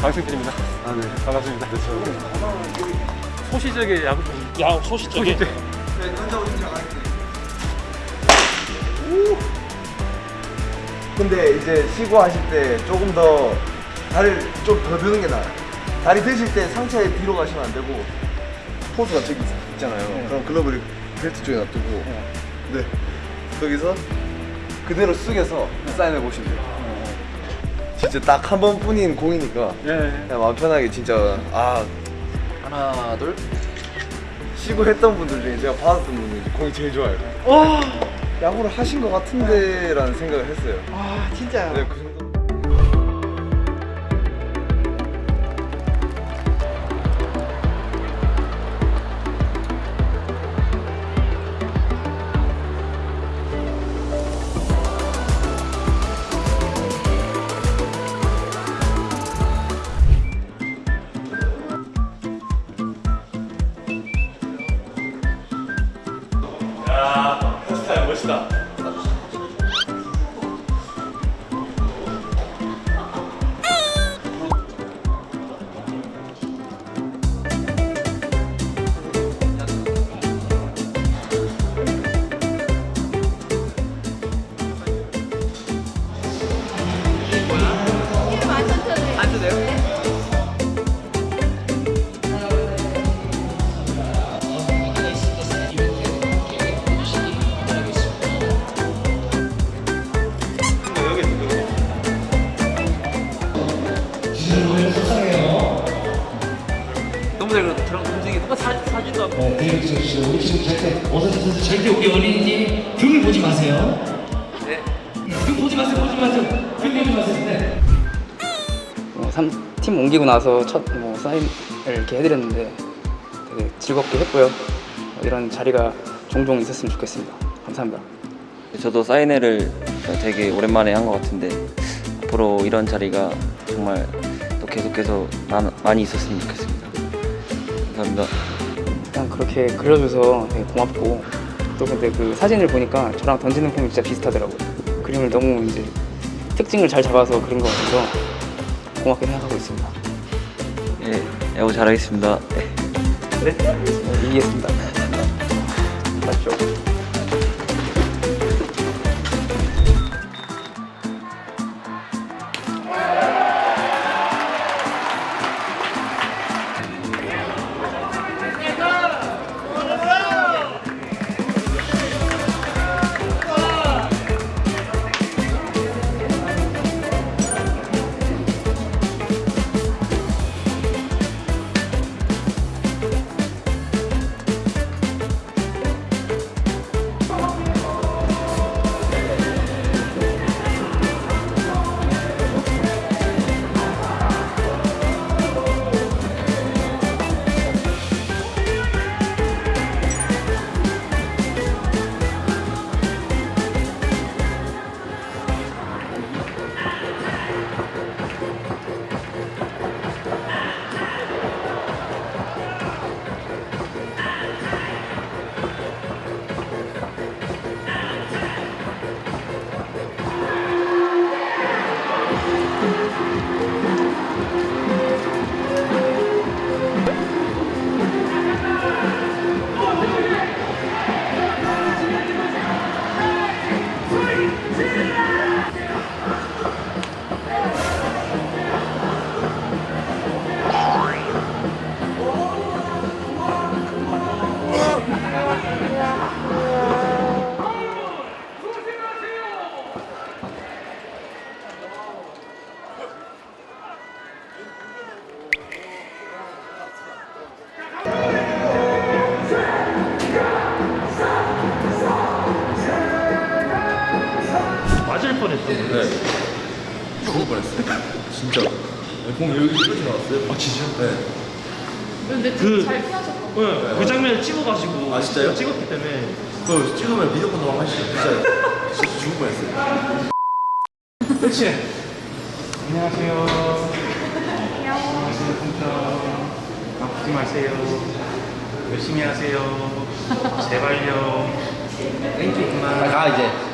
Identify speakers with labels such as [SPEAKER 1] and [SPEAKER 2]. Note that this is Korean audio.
[SPEAKER 1] 김승길입니다. 아, 네. 반갑습니다. 네, 저... 소시적의 야구 좀.
[SPEAKER 2] 야 소시적인
[SPEAKER 1] 소시적.
[SPEAKER 3] 근데 이제 쉬고 하실 때 조금 더 다리를 좀 더 드는 게 나아요. 다리 드실 때 상체 뒤로 가시면 안 되고 포수가 저기 있- 있잖아요. 그럼 글러브를 벨트 쪽에 놔두고 네 거기서 그대로 숙여서 사인해 보시면 돼요. 진짜 딱 한 번뿐인 공이니까
[SPEAKER 1] 예. 예.
[SPEAKER 3] 그냥 마음 편하게 진짜 아 하나 둘 쉬고 했던 분들 중에 제가 받았던 분이 공이 제일 좋아요.
[SPEAKER 1] 와.
[SPEAKER 3] 야구를 하신 것 같은데 라는 생각을 했어요.
[SPEAKER 1] 아, 진짜.
[SPEAKER 3] 네, 그 정도.
[SPEAKER 1] 스타
[SPEAKER 2] 너무 잘 그렸다 저랑 동생이 똑같이 사, 사진도 하고
[SPEAKER 4] 네, 대형 찍어주시고 우리 지금 절대 오선수 선수 절대 우리 어린이님 등을 보지 마세요.
[SPEAKER 2] 네.
[SPEAKER 4] 등 보지 마세요, 보지 마세요. 등 보지 마세요. 네.
[SPEAKER 5] 어, 삼, 팀 옮기고 나서 첫 뭐 사인을 이렇게 해드렸는데 되게 즐겁게 했고요. 어, 이런 자리가 종종 있었으면 좋겠습니다. 감사합니다.
[SPEAKER 6] 저도 사인회를 되게 오랜만에 한 것 같은데 앞으로 이런 자리가 정말 또 계속해서 많, 많이 있었으면 좋겠습니다. 감사합니다.
[SPEAKER 5] 그냥 그렇게 그려줘서 되게 고맙고 또 근데 그 사진을 보니까 저랑 던지는 폼이 진짜 비슷하더라고요. 그림을 너무 이제 특징을 잘 잡아서 그린 것 같아서 고맙게 생각하고 있습니다.
[SPEAKER 6] 예, 야구 잘하겠습니다. 네.
[SPEAKER 5] 네, 이기겠습니다. 맞죠?
[SPEAKER 2] 맞을 뻔했어
[SPEAKER 3] 죽을 뻔했어요. 진짜. 공 여기 끝이 나왔어요. 아 진짜? 네.
[SPEAKER 7] 근데
[SPEAKER 2] 그-
[SPEAKER 7] 잘 피하셨던
[SPEAKER 2] 네, 그 장면을 찍어가지고
[SPEAKER 3] 아, 진짜요?
[SPEAKER 2] 찍었기 때문에
[SPEAKER 3] 그 찍으면 비디오 콘도 하시죠. 진짜 진짜 죽을 뻔했어요.
[SPEAKER 2] 그렇지 안녕하세요 컴퓨터 아프지 마세요. 열심히 하세요. 제발요. 땡큐 그만.
[SPEAKER 3] 가 이제.